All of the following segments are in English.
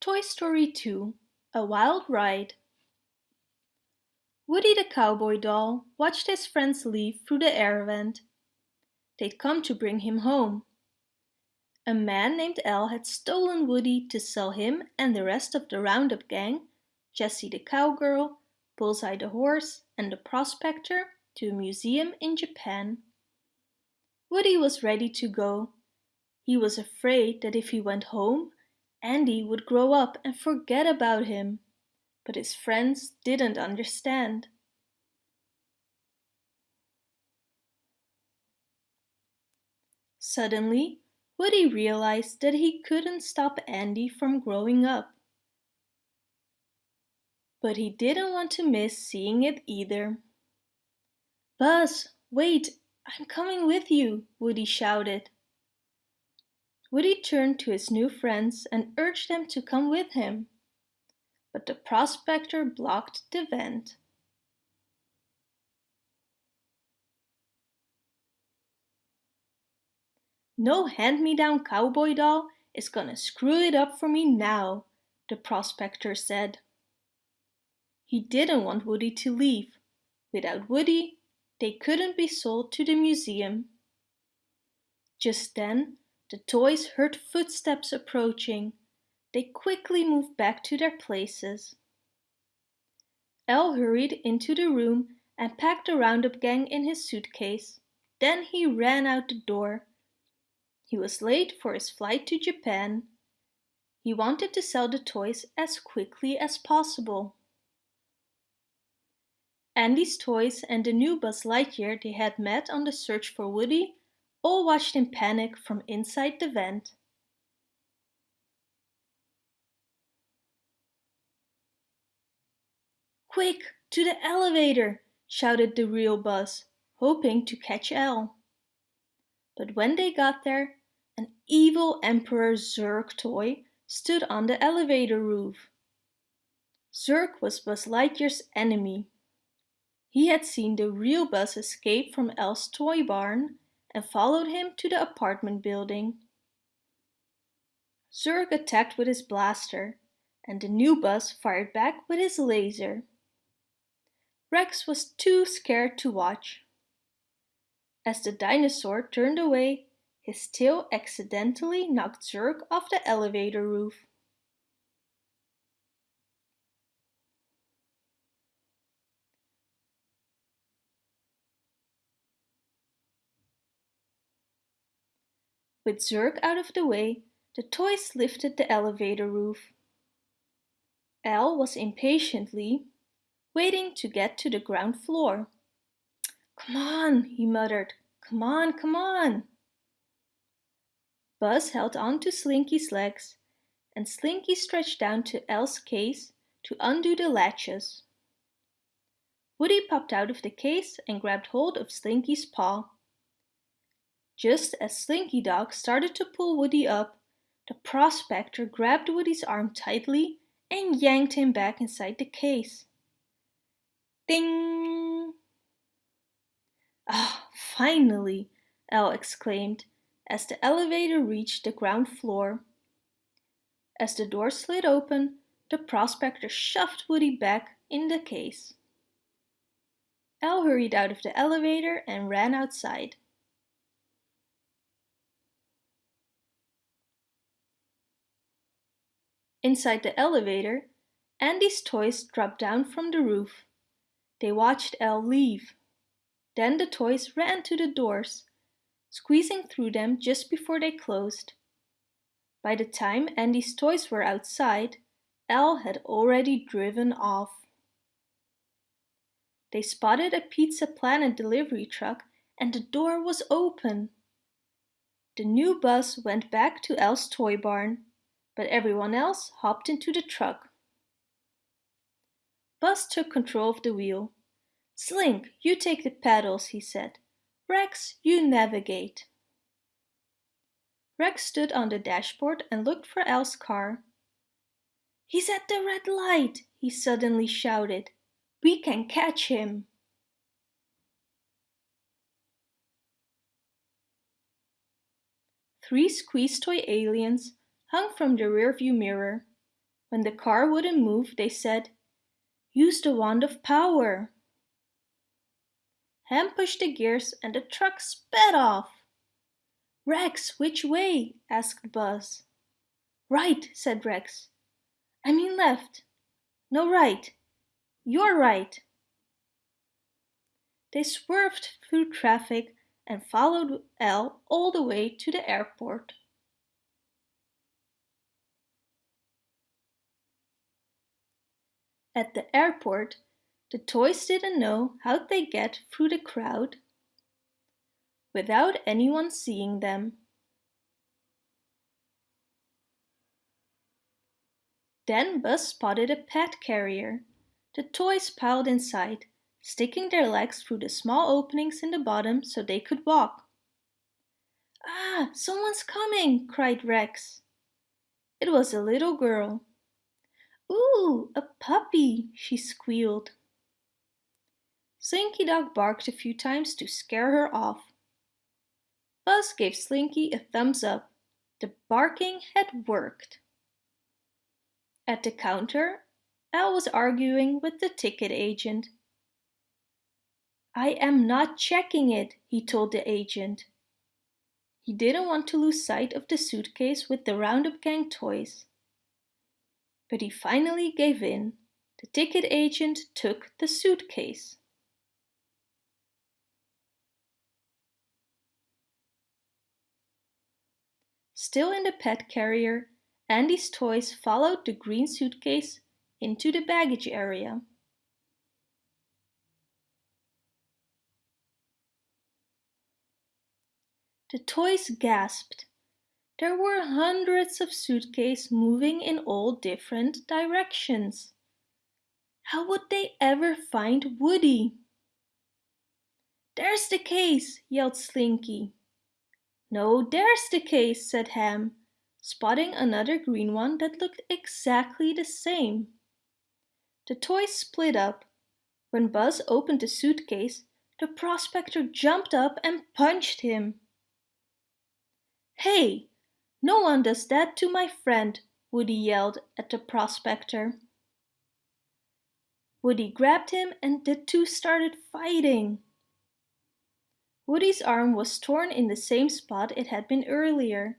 Toy Story 2 A Wild Ride Woody the cowboy doll watched his friends leave through the air vent. They'd come to bring him home. A man named Al had stolen Woody to sell him and the rest of the Roundup gang, Jessie the cowgirl, Bullseye the horse and the prospector to a museum in Japan. Woody was ready to go. He was afraid that if he went home, Andy would grow up and forget about him. But his friends didn't understand. Suddenly, Woody realized that he couldn't stop Andy from growing up. But he didn't want to miss seeing it either. Buzz, wait, I'm coming with you, Woody shouted. Woody turned to his new friends and urged them to come with him. But the prospector blocked the vent. No hand-me-down cowboy doll is gonna screw it up for me now, the prospector said. He didn't want Woody to leave. Without Woody, they couldn't be sold to the museum. Just then, the toys heard footsteps approaching. They quickly moved back to their places. Al hurried into the room and packed the Roundup gang in his suitcase. Then he ran out the door. He was late for his flight to Japan. He wanted to sell the toys as quickly as possible. Andy's toys and the new Buzz Lightyear they had met on the search for Woody all watched in panic from inside the vent. Quick, to the elevator, shouted the real Buzz, hoping to catch Al. But when they got there, an evil Emperor Zurg toy stood on the elevator roof. Zurg was Buzz Lightyear's enemy he had seen the real Buzz escape from Al's toy barn and followed him to the apartment building. Zurg attacked with his blaster and the new Buzz fired back with his laser. Rex was too scared to watch. As the dinosaur turned away, his tail accidentally knocked Zurg off the elevator roof. With Zurg out of the way, the toys lifted the elevator roof. Al was impatiently waiting to get to the ground floor. Come on, he muttered. Come on, come on. Buzz held on to Slinky's legs and Slinky stretched down to Al's case to undo the latches. Woody popped out of the case and grabbed hold of Slinky's paw. Just as Slinky Dog started to pull Woody up, the prospector grabbed Woody's arm tightly and yanked him back inside the case. Ding! Ah, finally, Al exclaimed as the elevator reached the ground floor. As the door slid open, the prospector shoved Woody back in the case. Al hurried out of the elevator and ran outside. Inside the elevator, Andy's toys dropped down from the roof. They watched Al leave. Then the toys ran to the doors, squeezing through them just before they closed. By the time Andy's toys were outside, Al had already driven off. They spotted a Pizza Planet delivery truck and the door was open. The new Buzz went back to Al's toy barn but everyone else hopped into the truck. Buzz took control of the wheel. Slink, you take the pedals, he said. Rex, you navigate. Rex stood on the dashboard and looked for Al's car. He's at the red light, he suddenly shouted. We can catch him. Three squeeze toy aliens hung from the rearview mirror. When the car wouldn't move, they said, Use the wand of power. Ham pushed the gears and the truck sped off. Rex, which way? asked Buzz. Right, said Rex. I mean left. No, right. You're right. They swerved through traffic and followed Al all the way to the airport. At the airport, the toys didn't know how they get through the crowd without anyone seeing them. Then Buzz spotted a pet carrier. The toys piled inside, sticking their legs through the small openings in the bottom so they could walk. Ah, someone's coming, cried Rex. It was a little girl. Ooh, a puppy, she squealed. Slinky Dog barked a few times to scare her off. Buzz gave Slinky a thumbs up. The barking had worked. At the counter, Al was arguing with the ticket agent. I am not checking it, he told the agent. He didn't want to lose sight of the suitcase with the Roundup Gang toys. But he finally gave in. The ticket agent took the suitcase. Still in the pet carrier, Andy's toys followed the green suitcase into the baggage area. The toys gasped. There were hundreds of suitcases moving in all different directions. How would they ever find Woody? There's the case, yelled Slinky. No, there's the case, said Ham spotting another green one that looked exactly the same. The toys split up. When Buzz opened the suitcase, the prospector jumped up and punched him. Hey, no one does that to my friend, Woody yelled at the prospector. Woody grabbed him and the two started fighting. Woody's arm was torn in the same spot it had been earlier.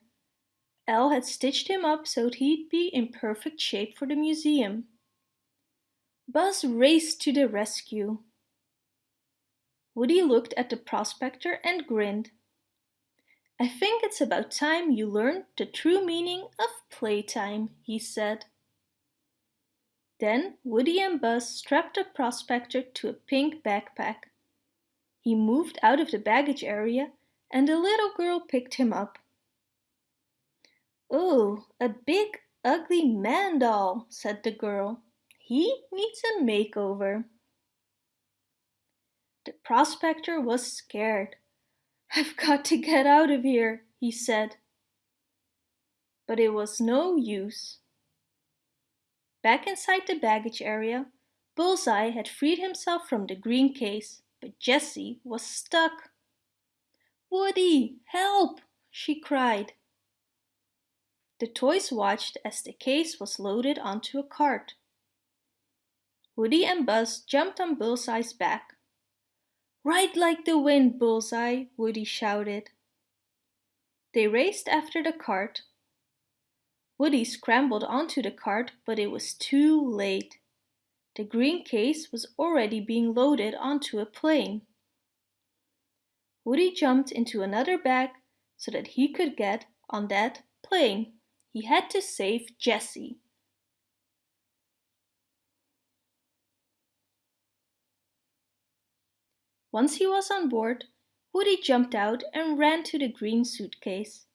Al had stitched him up so he'd be in perfect shape for the museum. Buzz raced to the rescue. Woody looked at the prospector and grinned. I think it's about time you learned the true meaning of playtime, he said. Then Woody and Buzz strapped the prospector to a pink backpack. He moved out of the baggage area and the little girl picked him up. Oh, a big ugly man doll, said the girl. He needs a makeover. The prospector was scared. I've got to get out of here, he said. But it was no use. Back inside the baggage area, Bullseye had freed himself from the green case, but Jessie was stuck. Woody, help! she cried. The toys watched as the case was loaded onto a cart. Woody and Buzz jumped on Bullseye's back. Ride like the wind, Bullseye, Woody shouted. They raced after the cart. Woody scrambled onto the cart, but it was too late. The green case was already being loaded onto a plane. Woody jumped into another bag so that he could get on that plane. He had to save Jessie. Once he was on board, Woody jumped out and ran to the green suitcase.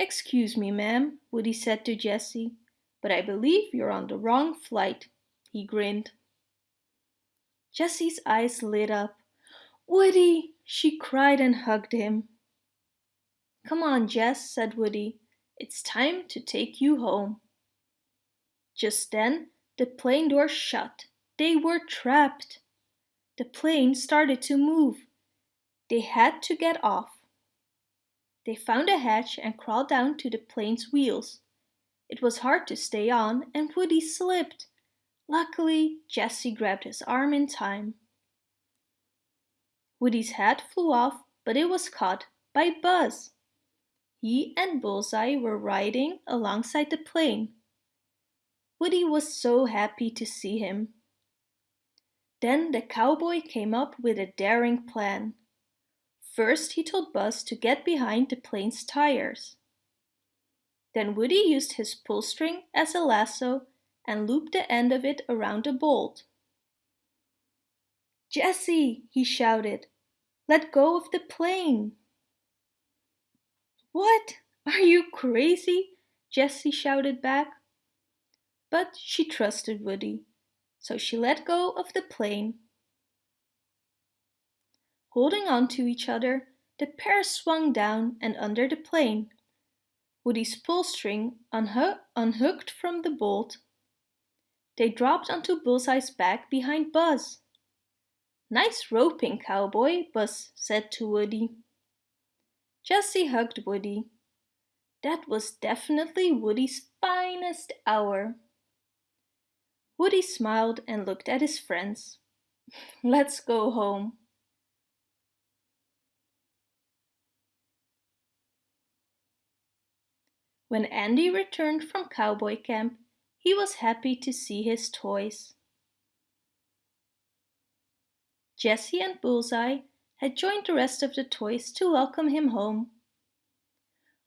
Excuse me, ma'am, Woody said to Jessie, but I believe you're on the wrong flight. He grinned. Jessie's eyes lit up. Woody, she cried and hugged him. Come on, Jess, said Woody. It's time to take you home. Just then, the plane door shut. They were trapped. The plane started to move. They had to get off. They found a hatch and crawled down to the plane's wheels. It was hard to stay on and Woody slipped. Luckily, Jessie grabbed his arm in time. Woody's hat flew off, but it was caught by Buzz. He and Bullseye were riding alongside the plane. Woody was so happy to see him. Then the cowboy came up with a daring plan. First he told Buzz to get behind the plane's tires. Then Woody used his pull string as a lasso and looped the end of it around a bolt. Jessie, he shouted, let go of the plane. What? Are you crazy? Jessie shouted back. But she trusted Woody, so she let go of the plane. Holding on to each other, the pair swung down and under the plane. Woody's pull string unha unhooked from the bolt. They dropped onto Bullseye's back behind Buzz. Nice roping, cowboy, Buzz said to Woody. Jessie hugged Woody. That was definitely Woody's finest hour. Woody smiled and looked at his friends. Let's go home. When Andy returned from cowboy camp, he was happy to see his toys. Jessie and Bullseye had joined the rest of the toys to welcome him home.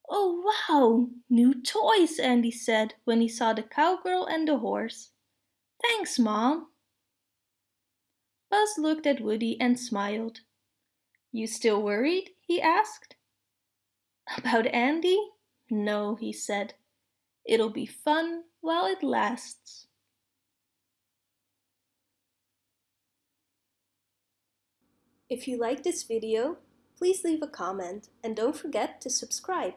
Oh wow, new toys, Andy said when he saw the cowgirl and the horse. Thanks, Mom. Buzz looked at Woody and smiled. You still worried? he asked. About Andy? No, he said. It'll be fun while it lasts. If you like this video, please leave a comment and don't forget to subscribe.